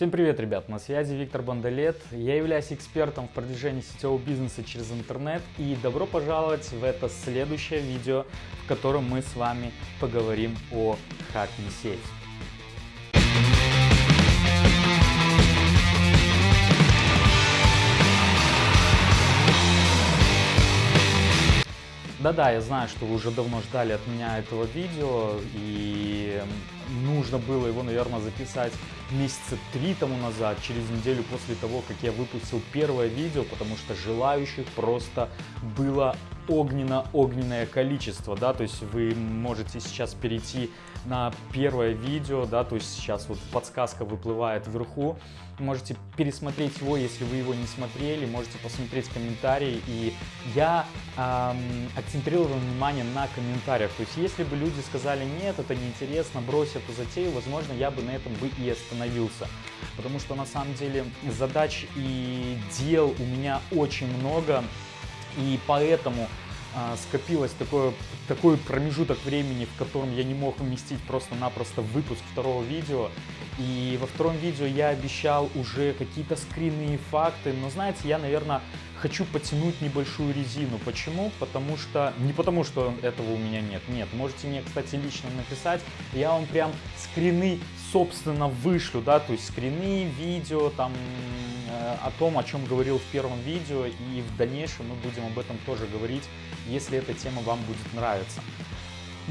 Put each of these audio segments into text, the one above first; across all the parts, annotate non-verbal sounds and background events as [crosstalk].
Всем привет, ребят! На связи Виктор Бондолет. Я являюсь экспертом в продвижении сетевого бизнеса через интернет. И добро пожаловать в это следующее видео, в котором мы с вами поговорим о хакне сеть. Да-да, я знаю, что вы уже давно ждали от меня этого видео, и нужно было его, наверное, записать месяца три тому назад, через неделю после того, как я выпустил первое видео, потому что желающих просто было огненно-огненное количество, да, то есть вы можете сейчас перейти на первое видео, да, то есть сейчас вот подсказка выплывает вверху, можете пересмотреть его, если вы его не смотрели, можете посмотреть комментарии, и я эм, акцентрировал внимание на комментариях, то есть если бы люди сказали, нет, это неинтересно, брось эту затею, возможно, я бы на этом бы и остановился, потому что на самом деле задач и дел у меня очень много, и поэтому а, скопилось такое, такой промежуток времени, в котором я не мог уместить просто-напросто выпуск второго видео. И во втором видео я обещал уже какие-то скрины и факты, но знаете, я, наверное, хочу потянуть небольшую резину. Почему? Потому что... Не потому, что этого у меня нет. Нет, можете мне, кстати, лично написать. Я вам прям скрины, собственно, вышлю, да, то есть скрины, видео, там, э, о том, о чем говорил в первом видео. И в дальнейшем мы будем об этом тоже говорить, если эта тема вам будет нравиться.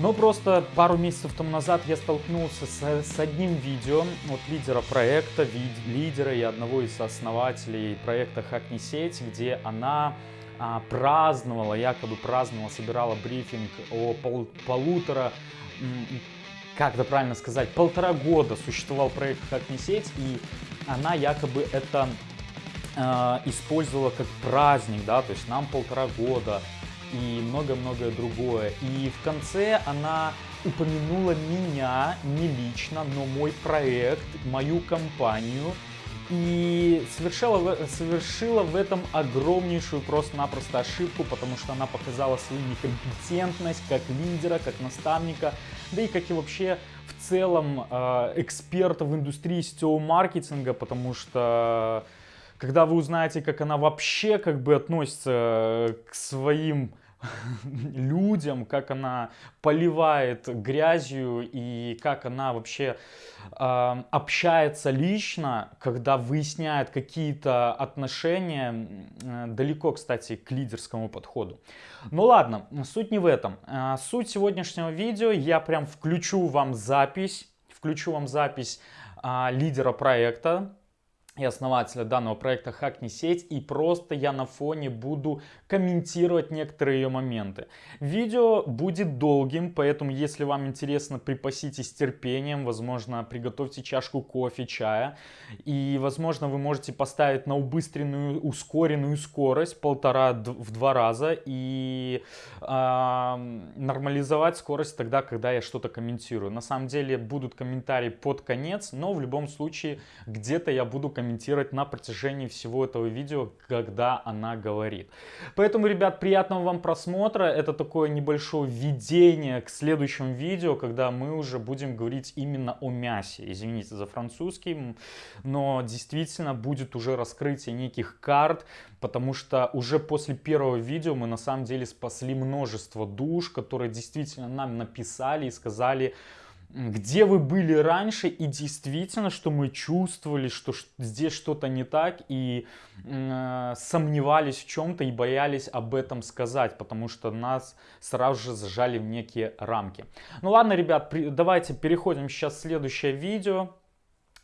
Но просто пару месяцев тому назад я столкнулся с, с одним видео от лидера проекта, вид, лидера и одного из основателей проекта «Хакни сеть», где она а, праздновала, якобы праздновала, собирала брифинг о пол, полутора, как это правильно сказать, полтора года существовал проект «Хакни сеть», и она якобы это а, использовала как праздник, да, то есть нам полтора года, и много-многое другое. И в конце она упомянула меня, не лично, но мой проект, мою компанию, и совершила, совершила в этом огромнейшую просто-напросто ошибку, потому что она показала свою некомпетентность как лидера, как наставника, да и как и вообще в целом э, эксперта в индустрии сетевого маркетинга, потому что когда вы узнаете, как она вообще как бы относится к своим людям, как она поливает грязью и как она вообще э, общается лично, когда выясняет какие-то отношения, э, далеко, кстати, к лидерскому подходу. Ну ладно, суть не в этом. Э, суть сегодняшнего видео, я прям включу вам запись, включу вам запись э, лидера проекта, и основателя данного проекта «Хакни сеть» и просто я на фоне буду комментировать некоторые ее моменты. Видео будет долгим, поэтому если вам интересно, припаситесь терпением, возможно, приготовьте чашку кофе, чая и, возможно, вы можете поставить на убыстренную, ускоренную скорость полтора в два раза и э, нормализовать скорость тогда, когда я что-то комментирую. На самом деле будут комментарии под конец, но в любом случае где-то я буду комментировать комментировать на протяжении всего этого видео, когда она говорит. Поэтому, ребят, приятного вам просмотра. Это такое небольшое введение к следующему видео, когда мы уже будем говорить именно о мясе. Извините за французский, но действительно будет уже раскрытие неких карт, потому что уже после первого видео мы на самом деле спасли множество душ, которые действительно нам написали и сказали, где вы были раньше и действительно, что мы чувствовали, что здесь что-то не так и э, сомневались в чем-то и боялись об этом сказать, потому что нас сразу же зажали в некие рамки. Ну ладно, ребят, при, давайте переходим сейчас в следующее видео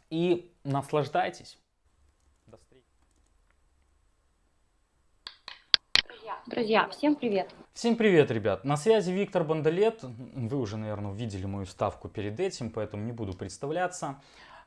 и наслаждайтесь. Друзья, всем привет! Всем привет, ребят! На связи Виктор Бондолет. Вы уже, наверное, увидели мою ставку перед этим, поэтому не буду представляться.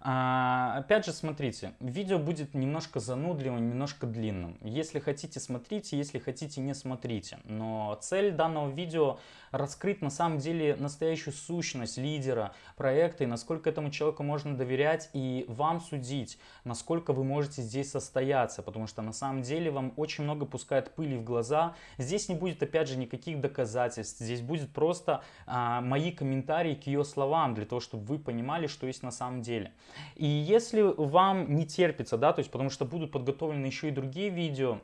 А, опять же, смотрите, видео будет немножко занудливым, немножко длинным. Если хотите, смотрите, если хотите, не смотрите. Но цель данного видео раскрыть на самом деле настоящую сущность лидера проекта и насколько этому человеку можно доверять и вам судить, насколько вы можете здесь состояться, потому что на самом деле вам очень много пускает пыли в глаза. Здесь не будет опять же никаких доказательств, здесь будет просто а, мои комментарии к ее словам, для того, чтобы вы понимали, что есть на самом деле. И если вам не терпится, да, то есть потому что будут подготовлены еще и другие видео,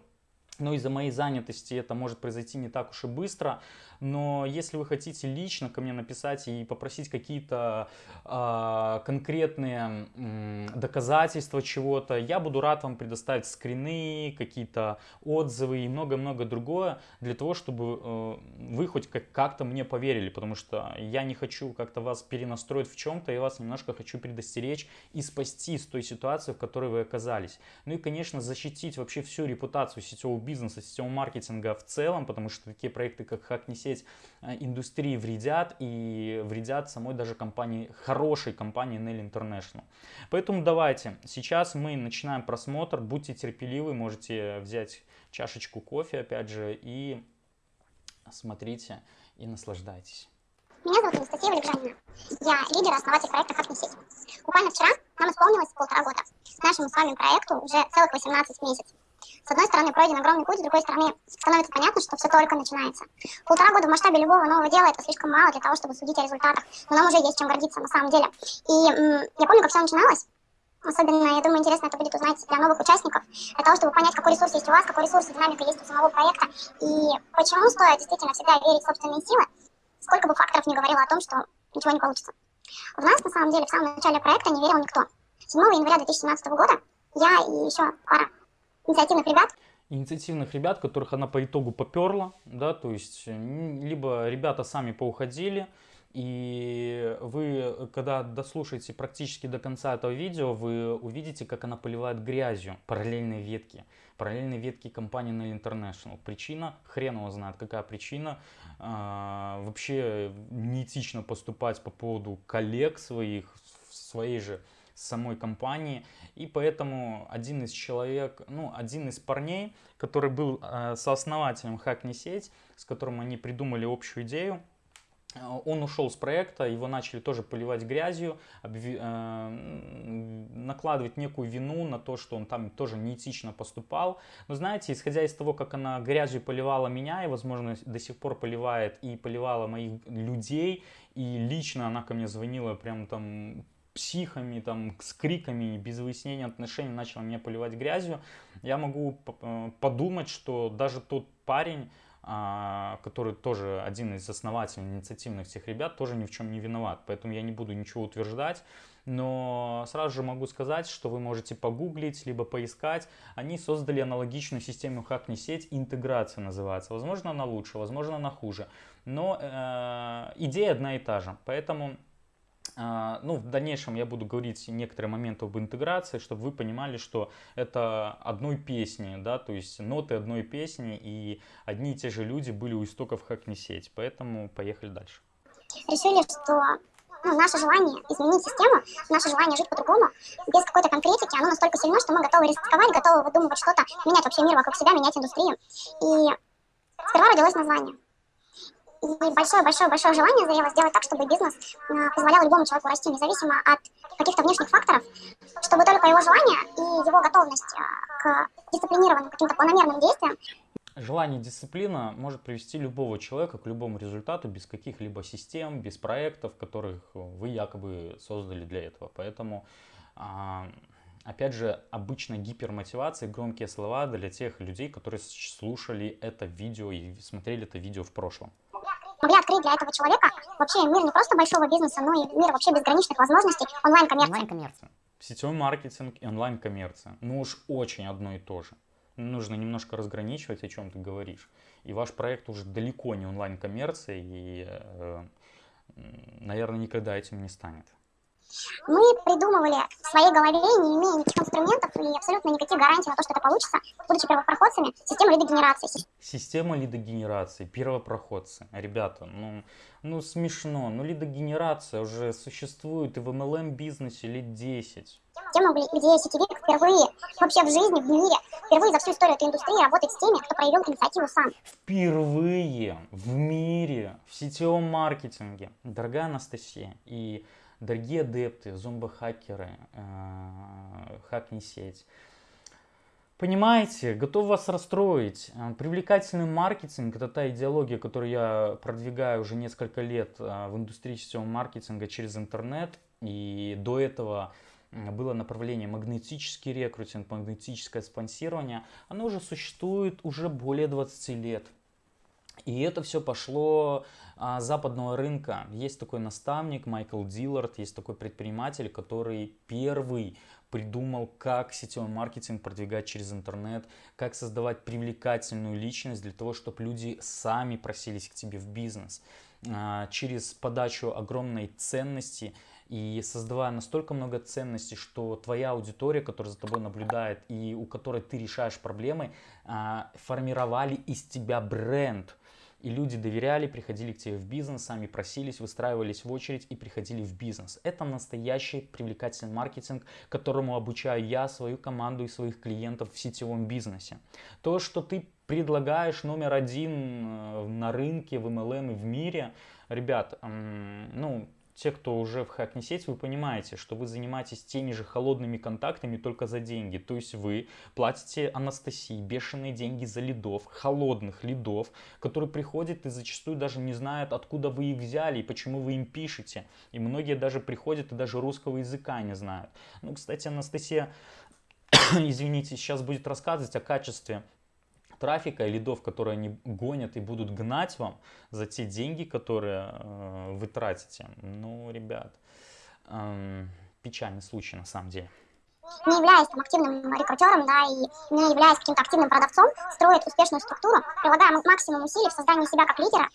но из-за моей занятости это может произойти не так уж и быстро. Но если вы хотите лично ко мне написать и попросить какие-то э, конкретные э, доказательства чего-то, я буду рад вам предоставить скрины, какие-то отзывы и много-много другое для того, чтобы э, вы хоть как-то мне поверили, потому что я не хочу как-то вас перенастроить в чем-то, я вас немножко хочу предостеречь и спасти с той ситуации, в которой вы оказались. Ну и, конечно, защитить вообще всю репутацию сетевого бизнеса, сетевого маркетинга в целом, потому что такие проекты, как Hack Не Сеть, э, индустрии вредят и вредят самой даже компании, хорошей компании Nail International. Поэтому давайте, сейчас мы начинаем просмотр, будьте терпеливы, можете взять чашечку кофе, опять же, и смотрите и наслаждайтесь. Меня зовут Анастасия Валикжанина. Я лидер и основатель проекта «Как не сеть». Буквально вчера нам исполнилось полтора года. Нашему с вами проекту уже целых 18 месяцев. С одной стороны, пройден огромный путь, с другой стороны, становится понятно, что все только начинается. Полтора года в масштабе любого нового дела это слишком мало для того, чтобы судить о результатах, но нам уже есть чем гордиться на самом деле. И я помню, как все начиналось. Особенно, я думаю, интересно это будет узнать для новых участников, для того, чтобы понять, какой ресурс есть у вас, какой ресурс и динамика есть у самого проекта, и почему стоит действительно всегда верить в собственные силы, сколько бы факторов не говорило о том, что ничего не получится. В нас, на самом деле, в самом начале проекта не верил никто. 7 января 2017 года я и еще пара инициативных ребят. Инициативных ребят, которых она по итогу поперла, да, то есть либо ребята сами поуходили, и вы, когда дослушаете практически до конца этого видео, вы увидите, как она поливает грязью параллельные ветки. Параллельные ветки компании Nail International. Причина, хрен его знает, какая причина. А, вообще неэтично поступать по поводу коллег своих, своей же самой компании. И поэтому один из человек, ну, один из парней, который был э, сооснователем Hack Не Сеть, с которым они придумали общую идею, э, он ушел с проекта, его начали тоже поливать грязью, обви... э, накладывать некую вину на то, что он там тоже неэтично поступал. Но знаете, исходя из того, как она грязью поливала меня и, возможно, до сих пор поливает и поливала моих людей, и лично она ко мне звонила прям там психами, там, с криками, без выяснения отношений начал меня поливать грязью, я могу э, подумать, что даже тот парень, а, который тоже один из основателей инициативных всех ребят, тоже ни в чем не виноват. Поэтому я не буду ничего утверждать. Но сразу же могу сказать, что вы можете погуглить, либо поискать. Они создали аналогичную систему не сеть, интеграция называется. Возможно, она лучше, возможно, она хуже. Но э, идея одна и та же. Поэтому ну, в дальнейшем я буду говорить некоторые моменты об интеграции, чтобы вы понимали, что это одной песни, да, то есть ноты одной песни, и одни и те же люди были у истоков как не сеть. Поэтому поехали дальше. Решили, что ну, наше желание изменить систему, наше желание жить по-другому, без какой-то конкретики, оно настолько сильно, что мы готовы рисковать, готовы выдумывать что-то, менять вообще мир вокруг себя, менять индустрию. И сперва родилось название большое-большое-большое желание заело сделать так, чтобы бизнес а, позволял любому человеку расти, независимо от каких-то внешних факторов, чтобы только его желание и его готовность а, к дисциплинированным каким-то планомерным действиям Желание дисциплина может привести любого человека к любому результату без каких-либо систем, без проектов, которых вы якобы создали для этого. Поэтому, а, опять же, обычно гипермотивация, громкие слова для тех людей, которые слушали это видео и смотрели это видео в прошлом могли открыть для этого человека вообще мир не просто большого бизнеса, но и мир вообще безграничных возможностей онлайн-коммерции. Онлайн-коммерция. Сетевой маркетинг и онлайн-коммерция. Ну уж очень одно и то же. Нужно немножко разграничивать, о чем ты говоришь. И ваш проект уже далеко не онлайн-коммерция, и, э, наверное, никогда этим не станет. Мы придумывали в своей голове, не имея никаких инструментов и абсолютно никаких гарантий на то, что это получится, будучи первопроходцами, систему лидогенерации. Система лидогенерации, первопроходцы. Ребята, ну, ну смешно, ну лидогенерация уже существует и в MLM-бизнесе лет 10. Тема, где сетевик впервые вообще в жизни, в мире, впервые за всю историю этой индустрии работает с теми, кто проявил инициативу сам. Впервые в мире, в сетевом маркетинге. Дорогая Анастасия, и Дорогие адепты, зомбохакеры, э, хакни сеть. Понимаете, готов вас расстроить. Э, привлекательный маркетинг – это та идеология, которую я продвигаю уже несколько лет э, в индустрии сетевого маркетинга через интернет. И до этого было направление магнетический рекрутинг, магнетическое спонсирование, оно уже существует уже более 20 лет. И это все пошло а, западного рынка. Есть такой наставник Майкл Диллард, есть такой предприниматель, который первый придумал, как сетевой маркетинг продвигать через интернет, как создавать привлекательную личность для того, чтобы люди сами просились к тебе в бизнес. А, через подачу огромной ценности и создавая настолько много ценностей, что твоя аудитория, которая за тобой наблюдает и у которой ты решаешь проблемы, а, формировали из тебя бренд. И люди доверяли, приходили к тебе в бизнес, сами просились, выстраивались в очередь и приходили в бизнес. Это настоящий привлекательный маркетинг, которому обучаю я, свою команду и своих клиентов в сетевом бизнесе. То, что ты предлагаешь номер один э, на рынке, в MLM и в мире, ребят, ну, те, кто уже в хак не сеть, вы понимаете, что вы занимаетесь теми же холодными контактами только за деньги. То есть вы платите Анастасии бешеные деньги за лидов, холодных лидов, которые приходят и зачастую даже не знают, откуда вы их взяли и почему вы им пишете. И многие даже приходят и даже русского языка не знают. Ну, кстати, Анастасия, [coughs] извините, сейчас будет рассказывать о качестве трафика и лидов, которые они гонят и будут гнать вам за те деньги, которые э, вы тратите. Ну, ребят, э, печальный случай на самом деле не являясь там, активным рекрутером, да, и не являясь каким-то активным продавцом, строит успешную структуру, прилагая максимум усилий в создании себя как лидера.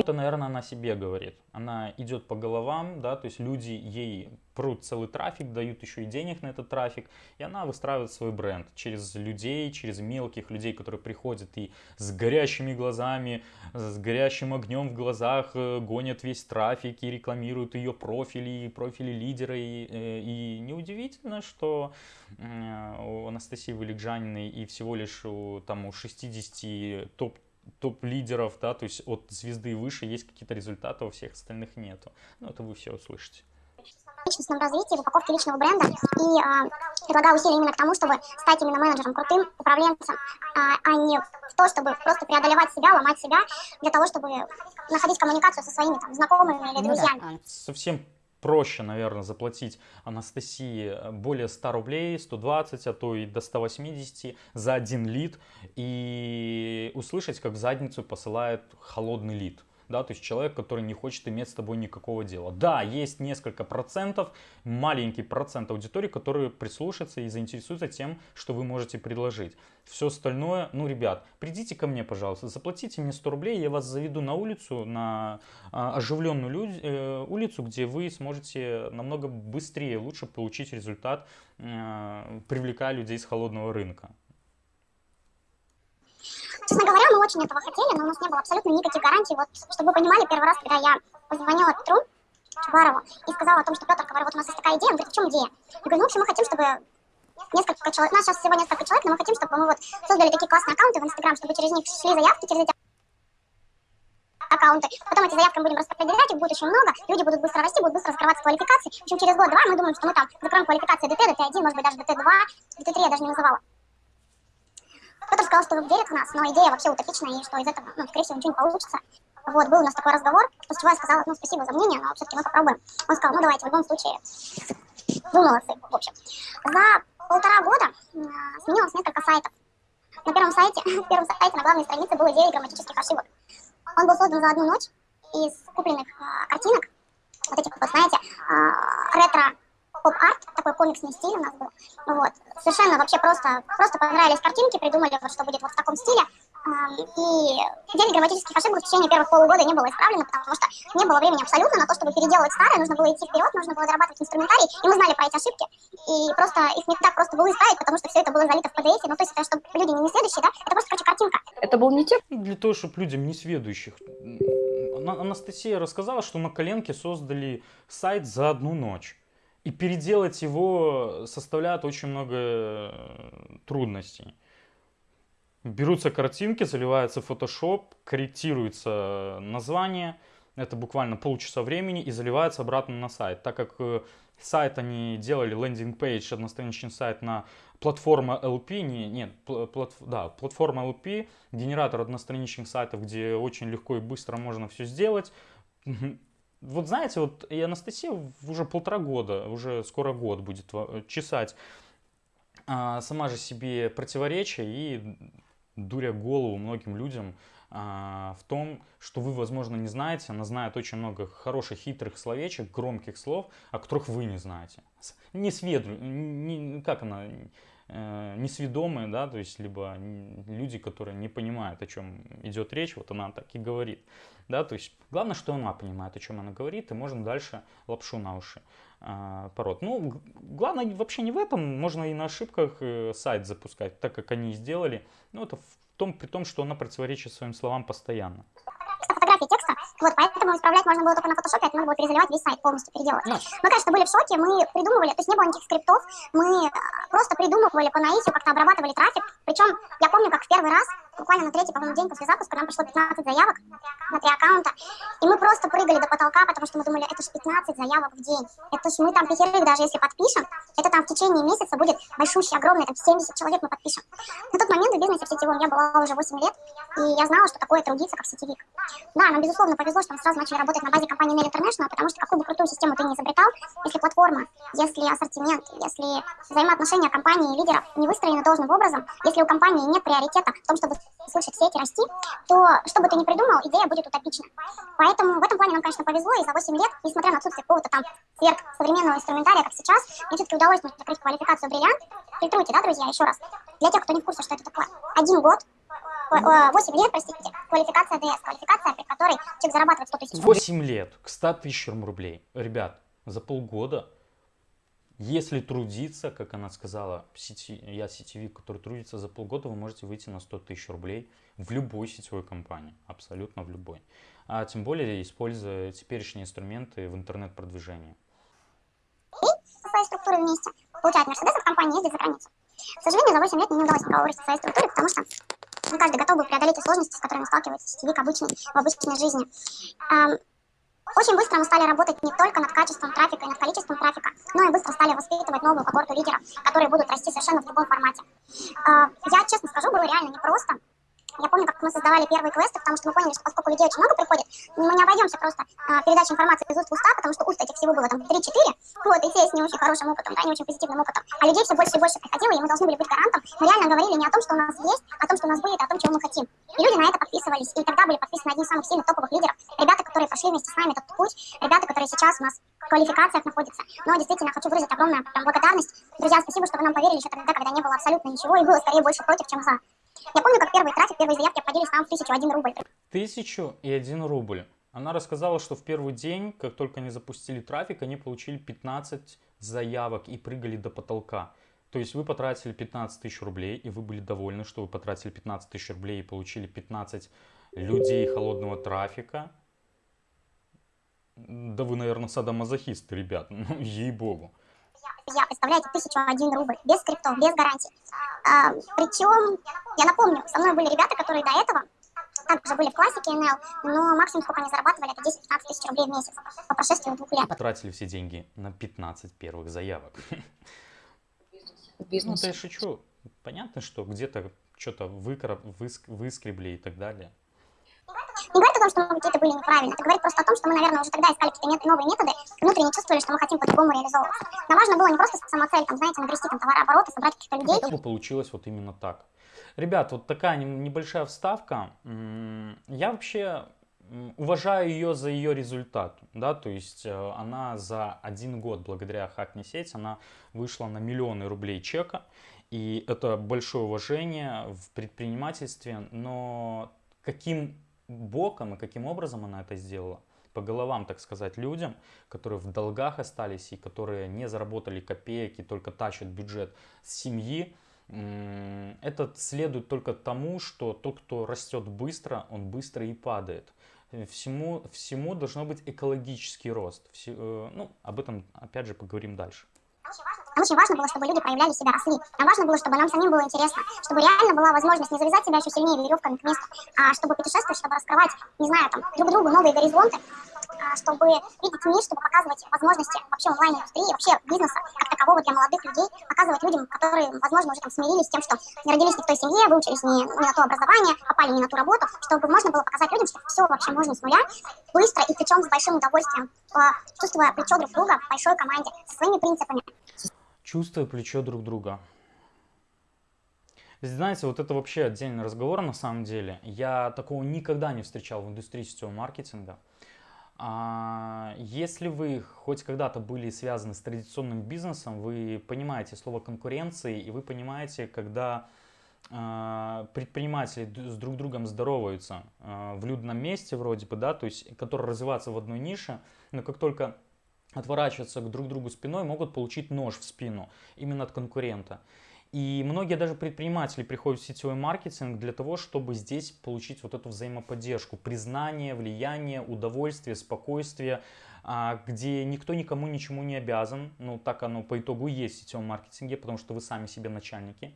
Это, наверное, она себе говорит. Она идет по головам, да, то есть люди ей прут целый трафик, дают еще и денег на этот трафик, и она выстраивает свой бренд через людей, через мелких людей, которые приходят и с горящими глазами, с горящим огнем в глазах э, гонят весь трафик и рекламируют ее профили, профили лидера. И, э, и неудивительно, что у Анастасии Валикжаниной и всего лишь у, там, у 60 топ топ-лидеров, да, то есть от звезды выше есть какие-то результаты, у всех остальных нету. Ну, это вы все услышите личностном развитии, в упаковке личного бренда и э, предлагаю усилия именно к тому, чтобы стать именно менеджером, крутым управленцем, э, а не в то, чтобы просто преодолевать себя, ломать себя, для того, чтобы находить коммуникацию со своими там, знакомыми или ну друзьями. Совсем проще, наверное, заплатить Анастасии более 100 рублей, 120, а то и до 180 за один лид и услышать, как в задницу посылает холодный лид да, то есть человек, который не хочет иметь с тобой никакого дела. Да, есть несколько процентов, маленький процент аудитории, которые прислушаются и заинтересуются тем, что вы можете предложить. Все остальное, ну, ребят, придите ко мне, пожалуйста, заплатите мне 100 рублей, я вас заведу на улицу, на а, оживленную люд, э, улицу, где вы сможете намного быстрее, лучше получить результат, э, привлекая людей с холодного рынка. Честно говоря, мы очень этого хотели, но у нас не было абсолютно никаких гарантий. Вот, чтобы вы понимали, первый раз, когда я позвонила Петру Чубарову и сказала о том, что Петр, говорю, вот у нас есть такая идея, он говорит, в чем идея? Я говорю, ну, в общем, мы хотим, чтобы несколько человек, у нас сейчас всего несколько человек, но мы хотим, чтобы мы вот создали такие классные аккаунты в Инстаграм, чтобы через них шли заявки, через эти аккаунты. Потом эти заявки мы будем распределять, их будет очень много, люди будут быстро расти, будут быстро раскрываться квалификации. В общем, через год-два мы думаем, что мы там закроем квалификации ДТ, ДТ1, может быть, даже ДТ2, ДТ3 я даже не называла. Кто-то сказал, что верит в нас, но идея вообще утопичная, и что из этого, ну, скорее всего, ничего не получится. Вот, был у нас такой разговор, после чего я сказала, ну, спасибо за мнение, но все-таки мы попробуем. Он сказал, ну, давайте, в любом случае, вы молодцы, в общем. За полтора года э, сменилось несколько сайтов. На первом сайте, [laughs] на первом сайте на главной странице было 9 грамматических ошибок. Он был создан за одну ночь из купленных э, картинок, вот этих вот, знаете, э, ретро поп-арт, такой комиксный стиль у нас был. Вот. Совершенно вообще просто, просто понравились картинки, придумали, вот, что будет вот в таком стиле. И 9 грамматических ошибок в течение первых полугода не было исправлено, потому что не было времени абсолютно на то, чтобы переделывать старое, нужно было идти вперед, нужно было зарабатывать инструментарий, и мы знали про эти ошибки, и просто их не так просто было исправить, потому что все это было залито в PDF, ну то есть это, чтобы люди не следующие, да, это просто, короче, картинка. Это был не те? Для того, чтобы людям не сведущих. Анастасия рассказала, что на коленке создали сайт за одну ночь. И переделать его составляет очень много э, трудностей. Берутся картинки, заливается Photoshop, корректируется название, это буквально полчаса времени и заливается обратно на сайт. Так как э, сайт они делали, landing page, одностраничный сайт на платформа LP, не, нет, плат, да, платформа LP, генератор одностраничных сайтов, где очень легко и быстро можно все сделать вот знаете, вот и Анастасия уже полтора года, уже скоро год будет чесать а, сама же себе противоречия и дуря голову многим людям а, в том, что вы, возможно, не знаете. Она знает очень много хороших, хитрых словечек, громких слов, о которых вы не знаете. Не сведу, не, как она, э, несведомые, да, то есть либо люди, которые не понимают, о чем идет речь, вот она так и говорит, да, то есть главное, что она понимает, о чем она говорит, и можно дальше лапшу на уши э, пород. Ну, главное вообще не в этом, можно и на ошибках э, сайт запускать, так как они и сделали, ну, это в том, при том, что она противоречит своим словам постоянно фотографии текста, вот, поэтому исправлять можно было только на фотошопе, это надо было перезаливать весь сайт, полностью переделать. Yes. Мы, конечно, были в шоке, мы придумывали, то есть не было никаких скриптов, мы просто придумывали по наитию, как-то обрабатывали трафик, причем я помню, как в первый раз, буквально на третий, по-моему, день после запуска нам пришло 15 заявок на три аккаунта, и мы просто прыгали до потолка, потому что мы думали, это же 15 заявок в день, это же мы там пятерых даже если подпишем, это там в течение месяца будет большущий, огромный, там 70 человек мы подпишем. На тот момент в бизнесе в сетевом я была уже 8 лет, и я знала, что такое трудиться как сетевик. Да, нам, безусловно, повезло, что мы сразу начали работать на базе компании Nail International, потому что какую бы крутую систему ты не изобретал, если платформа, если ассортимент, если взаимоотношения компании и лидеров не выстроены должным образом, если у компании нет приоритета в том, чтобы слышать сети расти, то что бы ты ни придумал, идея будет утопична. Поэтому в этом плане нам, конечно, повезло, и за 8 лет, несмотря на отсутствие какого-то там сверх современного инструментария, как сейчас, мне все-таки удалось закрыть квалификацию бриллиант. Фильтруйте, да, друзья, еще раз. Для тех, кто не в курсе, что это такое. Один год 8 лет, простите, квалификация ДС, квалификация, при которой человек зарабатывает 100 тысяч рублей. 8 лет к 100 тысячам рублей. Ребят, за полгода, если трудиться, как она сказала, сети, я сетевик, который трудится за полгода, вы можете выйти на 100 тысяч рублей в любой сетевой компании, абсолютно в любой. А тем более, используя теперешние инструменты в интернет-продвижении. Со своей структурой вместе. Получает Мерседес от компании, ездит за границу. К сожалению, за 8 лет мне не удалось никого вырасти своей структуре, потому что не каждый готов был преодолеть те сложности, с которыми сталкивается сетевик обычный, в обычной жизни. Очень быстро мы стали работать не только над качеством трафика и над количеством трафика, но и быстро стали воспитывать новую когорту лидеров, которые будут расти совершенно в другом формате. Я честно скажу, было реально непросто, я помню, как мы создавали первые квесты, потому что мы поняли, что поскольку людей очень много приходит, мы не обойдемся просто а, передачей информации из уст в уста, потому что уст этих всего было там 3-4, вот, и те с не очень хорошим опытом, да, не очень позитивным опытом. А людей все больше и больше приходило, и мы должны были быть гарантом. Мы реально говорили не о том, что у нас есть, а о том, что у нас будет, а о том, чего мы хотим. И люди на это подписывались, и тогда были подписаны одни из самых сильных топовых лидеров. Ребята, которые прошли вместе с нами этот путь, ребята, которые сейчас у нас квалификациях находятся. Но действительно, хочу выразить огромную прям, благодарность. Друзья, спасибо, что вы нам поверили еще тогда, когда не было абсолютно ничего, и было скорее больше против, чем за. Я помню, как первый трафик, первые заявки обходились там в тысячу один рубль. Тысячу и один рубль. Она рассказала, что в первый день, как только они запустили трафик, они получили 15 заявок и прыгали до потолка. То есть вы потратили 15 тысяч рублей, и вы были довольны, что вы потратили 15 тысяч рублей и получили 15 людей холодного трафика. Да вы, наверное, садомазохисты, ребят, [laughs] ну ей-богу я, представляете, тысячу один рубль, без скриптов, без гарантий. А, причем, я напомню, со мной были ребята, которые до этого также были в классике НЛ, но максимум, сколько они зарабатывали, это 10-15 тысяч рублей в месяц по прошествии двух лет. Потратили все деньги на 15 первых заявок. Бизнес. Ну, я шучу. Понятно, что где-то что-то выскребли и так далее о том, что мы какие-то были неправильные, это говорит просто о том, что мы, наверное, уже тогда искали какие-то новые методы, внутренне чувствовали, что мы хотим по-другому реализовываться. Нам важно было не просто самоцель, там, знаете, нагрести там товарообороты, собрать каких-то людей. Чтобы получилось вот именно так. Ребят, вот такая небольшая вставка. Я вообще уважаю ее за ее результат, да, то есть э, она за один год благодаря Хакни сеть, она вышла на миллионы рублей чека, и это большое уважение в предпринимательстве, но каким боком и каким образом она это сделала. По головам, так сказать, людям, которые в долгах остались и которые не заработали копеек и только тащат бюджет семьи. Это следует только тому, что тот, кто растет быстро, он быстро и падает. Всему, всему должно быть экологический рост. Все, э, ну, об этом опять же поговорим дальше. Очень важно было, чтобы люди проявляли себя, росли. Нам важно было, чтобы нам самим было интересно, чтобы реально была возможность не завязать себя еще сильнее веревками к месту, а чтобы путешествовать, чтобы раскрывать, не знаю, там, друг другу новые горизонты. а, чтобы видеть мир, чтобы показывать возможности вообще онлайн-индустрии, вообще бизнеса как такового для молодых людей, показывать людям, которые, возможно, уже там смирились с тем, что не родились не в той семье, выучились не, не на то образование, попали не на ту работу, чтобы можно было показать людям, что все вообще можно с нуля, быстро и причем с большим удовольствием, чувствуя плечо друг друга в большой команде, со своими принципами. Чувствуя плечо друг друга. Знаете, вот это вообще отдельный разговор на самом деле. Я такого никогда не встречал в индустрии сетевого маркетинга. А, если вы хоть когда-то были связаны с традиционным бизнесом, вы понимаете слово конкуренции, и вы понимаете, когда а, предприниматели с друг другом здороваются а, в людном месте вроде бы, да, то есть, которые развиваются в одной нише, но как только отворачиваются к друг другу спиной, могут получить нож в спину именно от конкурента. И многие даже предприниматели приходят в сетевой маркетинг для того, чтобы здесь получить вот эту взаимоподдержку, признание, влияние, удовольствие, спокойствие, а, где никто никому ничему не обязан. Ну, так оно по итогу есть в сетевом маркетинге, потому что вы сами себе начальники.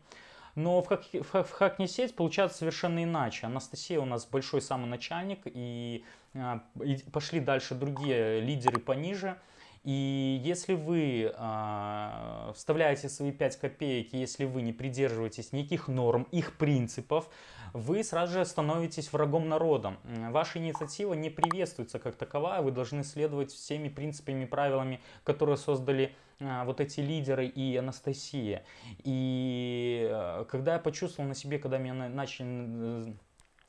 Но в, хак, в, в Хакни сеть получается совершенно иначе. Анастасия у нас большой самый начальник, и, а, и пошли дальше другие лидеры пониже. И если вы э, вставляете свои 5 копеек, если вы не придерживаетесь никаких норм, их принципов, вы сразу же становитесь врагом народа. Ваша инициатива не приветствуется как таковая, вы должны следовать всеми принципами и правилами, которые создали э, вот эти лидеры и Анастасия. И э, когда я почувствовал на себе, когда меня начали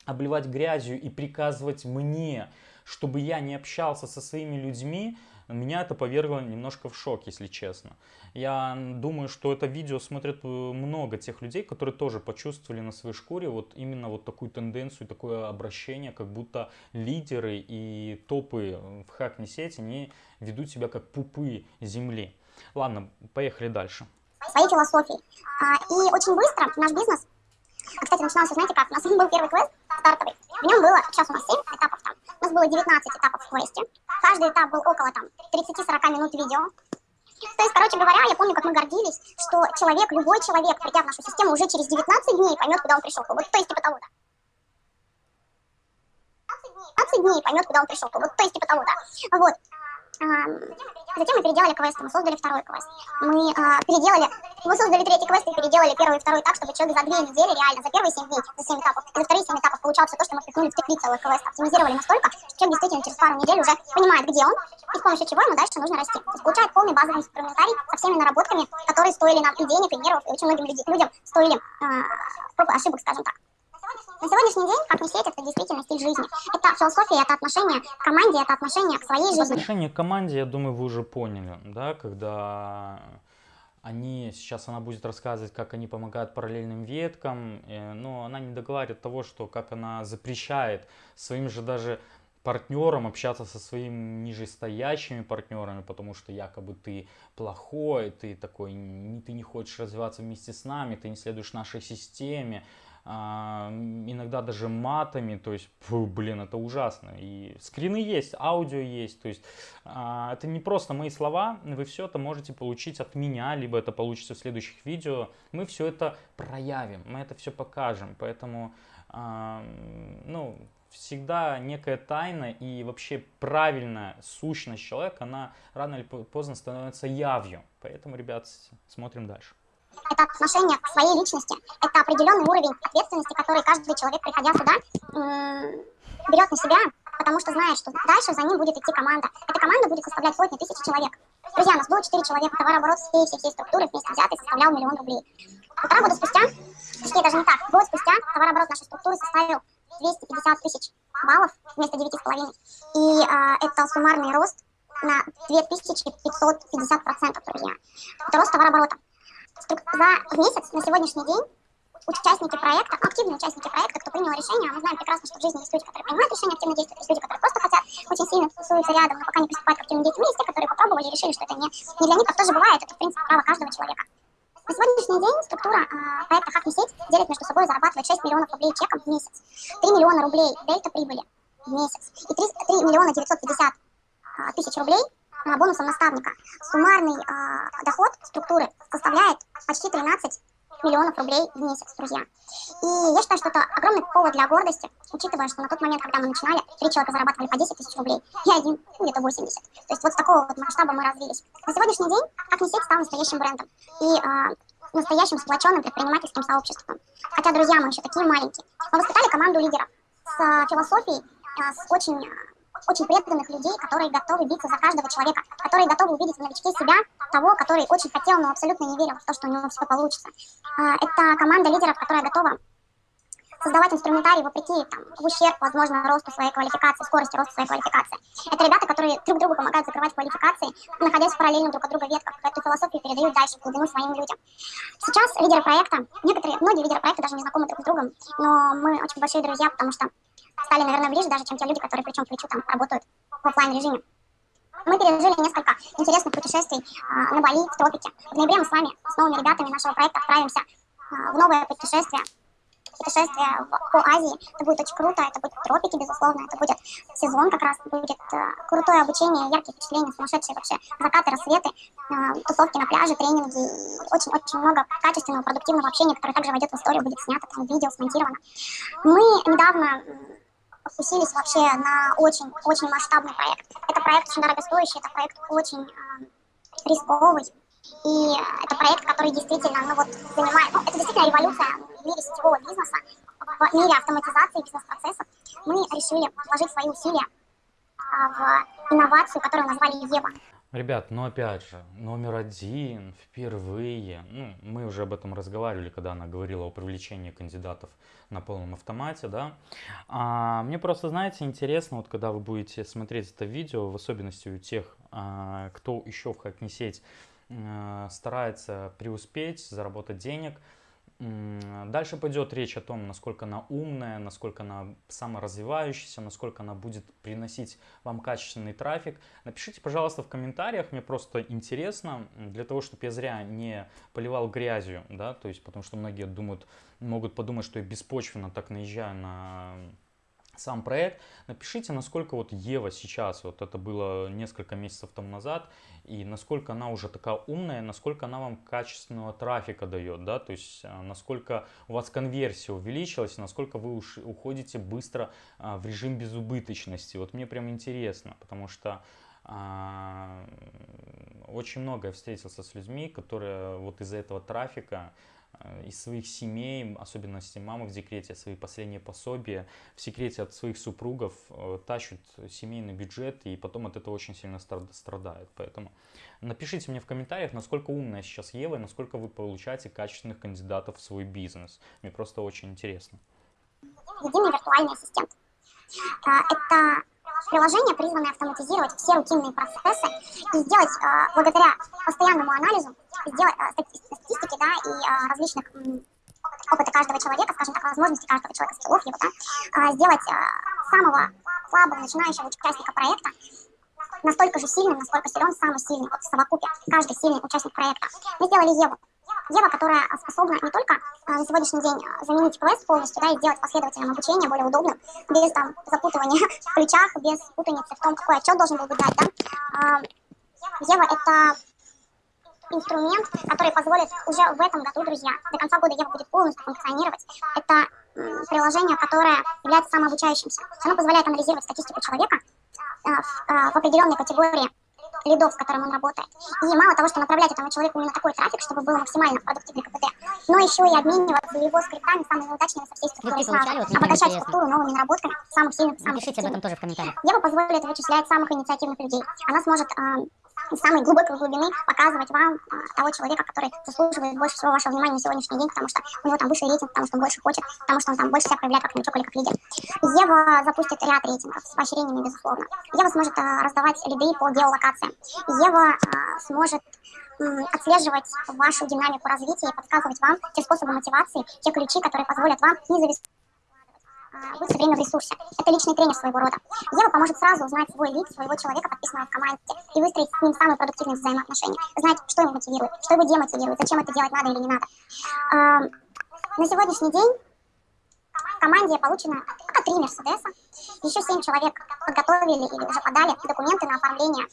обливать грязью и приказывать мне, чтобы я не общался со своими людьми, меня это повергло немножко в шок, если честно. Я думаю, что это видео смотрят э, много тех людей, которые тоже почувствовали на своей шкуре вот именно вот такую тенденцию, такое обращение, как будто лидеры и топы в хакне сети, они ведут себя как пупы земли. Ладно, поехали дальше. Своей философией. А, и очень быстро наш бизнес, кстати, начинался, знаете как, у нас [laughs] был первый квест стартовый, в нем было, сейчас у нас 7 этапов там, у нас было 19 этапов в квесте, каждый этап был около там 30-40 минут видео. То есть, короче говоря, я помню, как мы гордились, что человек, любой человек, придя в нашу систему, уже через 19 дней поймет, куда он пришел. Вот, то есть, типа того, да. 15 дней поймет, куда он пришел. Вот, то есть, типа того, да. Вот. Затем мы переделали квест, мы создали второй квест. Мы а, переделали, мы создали третий квест и переделали первый и второй так, чтобы человек за две недели, реально, за первые семь дней, за семь этапов, и за вторые семь этапов получал все то, что мы впихнули в три целых квеста. Оптимизировали настолько, что человек действительно через пару недель уже понимает, где он, и с помощью чего ему дальше нужно расти. То есть получает полный базовый инструментарий со всеми наработками, которые стоили нам и денег, и нервов, и очень многим людям стоили а, ошибок, скажем так. На сегодняшний день, как не сеть, это действительно стиль жизни. Это философия, это отношение к команде, это отношение к своей жизни. Отношение к команде, я думаю, вы уже поняли, да, когда они, сейчас она будет рассказывать, как они помогают параллельным веткам, э, но она не договаривает того, что как она запрещает своим же даже партнерам общаться со своими нижестоящими партнерами, потому что якобы ты плохой, ты такой, ты не хочешь развиваться вместе с нами, ты не следуешь нашей системе, иногда даже матами, то есть, фу, блин, это ужасно. И скрины есть, аудио есть, то есть а, это не просто мои слова, вы все это можете получить от меня, либо это получится в следующих видео. Мы все это проявим, мы это все покажем, поэтому, а, ну, всегда некая тайна и вообще правильная сущность человека, она рано или поздно становится явью. Поэтому, ребят, смотрим дальше это отношение к своей личности, это определенный уровень ответственности, который каждый человек, приходя сюда, берет на себя, потому что знает, что дальше за ним будет идти команда. Эта команда будет составлять сотни тысяч человек. Друзья, у нас было 4 человека, товарооборот всей, всей, всей структуры вместе взятый составлял миллион рублей. Полтора года спустя, точнее даже не так, год спустя товарооборот нашей структуры составил 250 тысяч баллов вместо 9,5. И э, это суммарный рост на 2550%, друзья. Это рост товарооборота за месяц на сегодняшний день участники проекта, активные участники проекта, кто принял решение, а мы знаем прекрасно, что в жизни есть люди, которые принимают решения, активно действуют, есть люди, которые просто хотят очень сильно тусуются рядом, но пока не приступают к активным действиям, есть те, которые попробовали и решили, что это не, не для них, так тоже бывает, это, в принципе, право каждого человека. На сегодняшний день структура э, проекта «Хакни сеть» делит между собой, зарабатывает 6 миллионов рублей чеком в месяц, 3 миллиона рублей дельта прибыли в месяц и 3, 3 миллиона 950 э, тысяч рублей бонусом наставника. Суммарный э, доход структуры составляет почти 13 миллионов рублей в месяц, друзья. И я считаю, что это огромный повод для гордости, учитывая, что на тот момент, когда мы начинали, три человека зарабатывали по 10 тысяч рублей, я один, где-то 80. То есть вот с такого вот масштаба мы развились. На сегодняшний день как не стал настоящим брендом и э, настоящим сплоченным предпринимательским сообществом. Хотя, друзья, мы еще такие маленькие. Мы воспитали команду лидеров с э, философией, э, с очень очень преданных людей, которые готовы биться за каждого человека, которые готовы увидеть в новичке себя, того, который очень хотел, но абсолютно не верил в то, что у него все получится. А, это команда лидеров, которая готова создавать инструментарий вопреки, там, в ущерб, возможно, росту своей квалификации, скорости роста своей квалификации. Это ребята, которые друг другу помогают закрывать квалификации, находясь в параллельно друг от друга ветках, эту философию передают дальше в глубину своим людям. Сейчас лидеры проекта, некоторые, многие лидеры проекта даже не знакомы друг с другом, но мы очень большие друзья, потому что стали, наверное, ближе даже, чем те люди, которые плечом к плечу там работают в офлайн режиме. Мы пережили несколько интересных путешествий э, на Бали, в тропике. В ноябре мы с вами, с новыми ребятами нашего проекта, отправимся э, в новое путешествие. Путешествие в, по Азии. Это будет очень круто, это будет тропики, безусловно, это будет сезон как раз, будет э, крутое обучение, яркие впечатления, сумасшедшие вообще закаты, рассветы, э, тусовки на пляже, тренинги, очень-очень много качественного, продуктивного общения, которое также войдет в историю, будет снято, там, видео смонтировано. Мы недавно фокусились вообще на очень-очень масштабный проект. Это проект очень дорогостоящий, это проект очень э, рисковый. И это проект, который действительно, ну вот, занимает, ну, это действительно революция мире сетевого бизнеса, в мире автоматизации бизнес-процессов. Мы решили вложить свои усилия а, в инновацию, которую назвали Ева. Ребят, ну опять же, номер один, впервые, ну, мы уже об этом разговаривали, когда она говорила о привлечении кандидатов на полном автомате, да. А, мне просто, знаете, интересно, вот когда вы будете смотреть это видео, в особенности у тех, а, кто еще в Hackney сеть а, старается преуспеть, заработать денег, Дальше пойдет речь о том, насколько она умная, насколько она саморазвивающаяся, насколько она будет приносить вам качественный трафик. Напишите, пожалуйста, в комментариях, мне просто интересно, для того, чтобы я зря не поливал грязью, да, то есть, потому что многие думают, могут подумать, что я беспочвенно так наезжаю на сам проект. Напишите, насколько вот Ева сейчас, вот это было несколько месяцев тому назад, и насколько она уже такая умная, насколько она вам качественного трафика дает, да, то есть а, насколько у вас конверсия увеличилась, насколько вы уж уходите быстро а, в режим безубыточности. Вот мне прям интересно, потому что а, очень много я встретился с людьми, которые вот из-за этого трафика из своих семей, особенно если мама в декрете, свои последние пособия в секрете от своих супругов э, тащат семейный бюджет и потом от этого очень сильно страдают. Поэтому напишите мне в комментариях, насколько умная сейчас Ева и насколько вы получаете качественных кандидатов в свой бизнес. Мне просто очень интересно. Виртуальный ассистент. Э, это приложение, призванное автоматизировать все рутинные процессы и сделать благодаря постоянному анализу сделать э, статистики, да, и э, различных опыта каждого человека, скажем так, возможности каждого человека, скиллов его, да, э, сделать самого слабого начинающего участника проекта настолько же сильным, насколько силен самый сильный, вот в совокупе, каждый сильный участник проекта. Мы сделали Еву. Ева, которая способна не только на сегодняшний день заменить квест полностью, да, и сделать последовательное обучение более удобным, без там запутывания [laughs] в плечах, без путаницы в том, какой отчет должен был быть дать, да. Ева — это инструмент, который позволит уже в этом году, друзья, до конца года Ева будет полностью функционировать. Это приложение, которое является самообучающимся. Оно позволяет анализировать статистику человека э, э, в определенной категории лидов, с которым он работает. И мало того, что направлять этому человеку именно такой трафик, чтобы было максимально продуктивный КПД, но еще и обмениваться его скриптами самыми удачными со всей структурой сразу, вот, обогащать структуру новыми наработками самых сильных, самых Напишите об этом тоже в комментариях. Ева позволит вычислять самых инициативных людей. Она сможет э, из самой глубокой глубины показывать вам а, того человека, который заслуживает больше всего вашего внимания на сегодняшний день, потому что у него там выше рейтинг, потому что он больше хочет, потому что он там больше себя проявляет как новичок или как лидер. Ева запустит ряд рейтингов с поощрениями, безусловно. Ева сможет а, раздавать лиды по геолокациям. Ева а, сможет отслеживать вашу динамику развития и подсказывать вам те способы мотивации, те ключи, которые позволят вам не зависеть быть все время в ресурсе. Это личный тренер своего рода. Ева поможет сразу узнать свой лид, своего человека, подписанного в команде, и выстроить с ним самые продуктивные взаимоотношения. Знать, что его мотивирует, что его демотивирует, зачем это делать надо или не надо. На сегодняшний день в команде получено три Мерседеса, еще семь человек подготовили или уже подали документы на оформление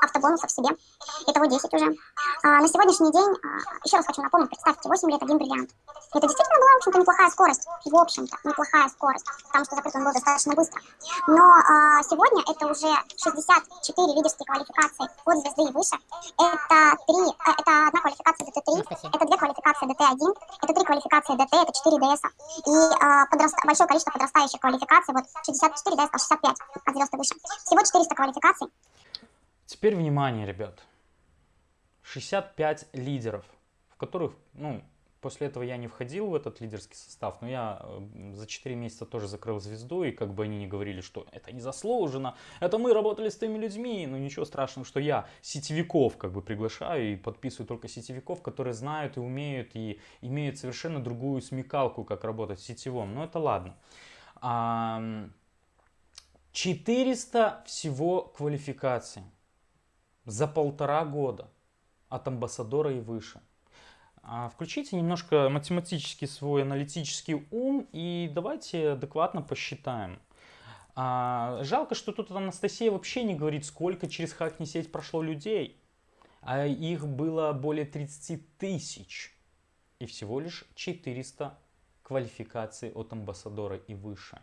автобонусов себе. Итого 10 уже. А, на сегодняшний день, а, еще раз хочу напомнить, представьте, 8 лет, один бриллиант. Это действительно была, в общем-то, неплохая скорость. В общем-то, неплохая скорость, потому что закрыт он был достаточно быстро. Но а, сегодня это уже 64 лидерские квалификации от звезды и выше. Это, три, э, это одна квалификация ДТ-3, это две квалификации ДТ-1, это три квалификации ДТ, это 4 ДС. И а, подраст... большое количество подрастающих квалификаций, вот 64, да, я сказал 65 от звезд и выше. Всего 400 квалификаций. Теперь внимание, ребят. 65 лидеров, в которых, ну, После этого я не входил в этот лидерский состав, но я э, за 4 месяца тоже закрыл звезду, и как бы они не говорили, что это не заслужено, это мы работали с теми людьми, но ничего страшного, что я сетевиков как бы приглашаю и подписываю только сетевиков, которые знают и умеют, и имеют совершенно другую смекалку, как работать сетевом, но это ладно. 400 всего квалификаций за полтора года от амбассадора и выше. А, включите немножко математический свой аналитический ум и давайте адекватно посчитаем. А, жалко, что тут Анастасия вообще не говорит, сколько через Хакни сеть прошло людей. А их было более 30 тысяч. И всего лишь 400 квалификаций от амбассадора и выше.